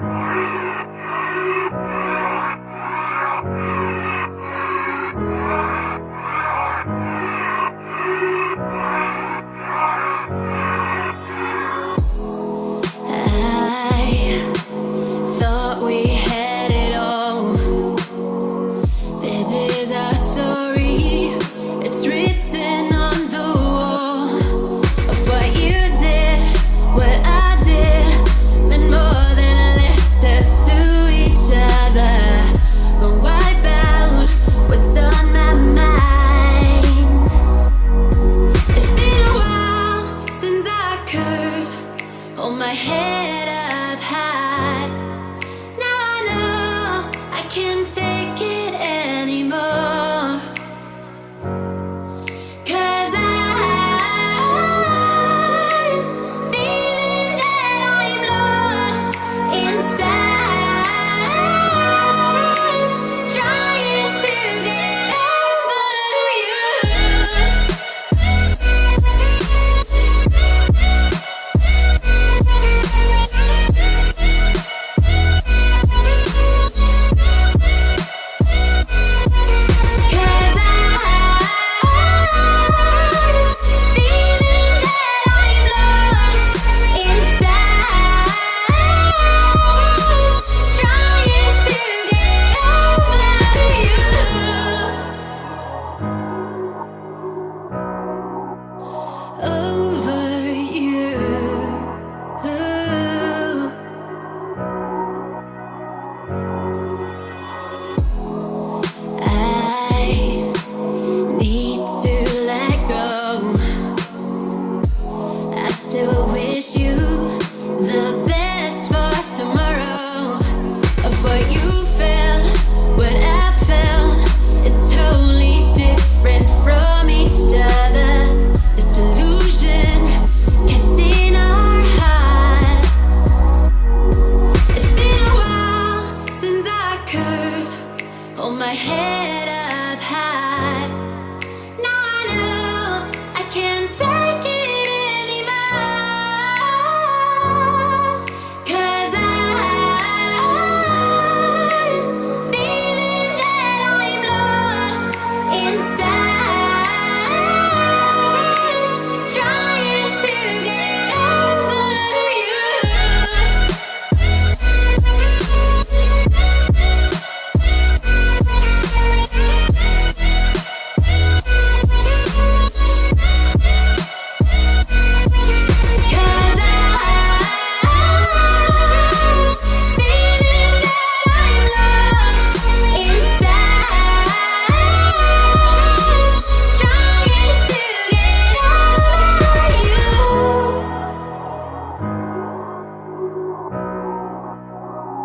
Yeah. wish you the best for tomorrow. Of what you felt what i felt is totally different from each other. This delusion in our hearts. It's been a while since i could hold my head up high.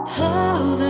over